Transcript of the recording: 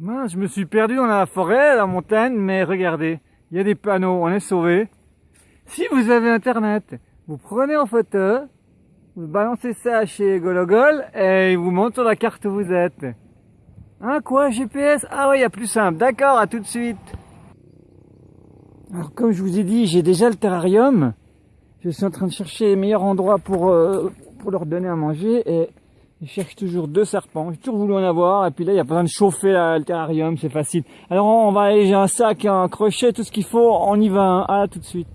Mince, je me suis perdu dans la forêt, la montagne, mais regardez, il y a des panneaux, on est sauvé. Si vous avez internet, vous prenez en photo, vous balancez ça chez Gologol et il vous montre sur la carte où vous êtes. Hein, quoi, GPS Ah ouais, il y a plus simple. D'accord, à tout de suite. Alors, comme je vous ai dit, j'ai déjà le terrarium. Je suis en train de chercher les meilleurs endroits pour, euh, pour leur donner à manger et je cherche toujours deux serpents. J'ai toujours voulu en avoir et puis là, il n'y a pas besoin de chauffer le terrarium, c'est facile. Alors, on va aller, j'ai un sac, un crochet, tout ce qu'il faut. On y va, hein. à tout de suite.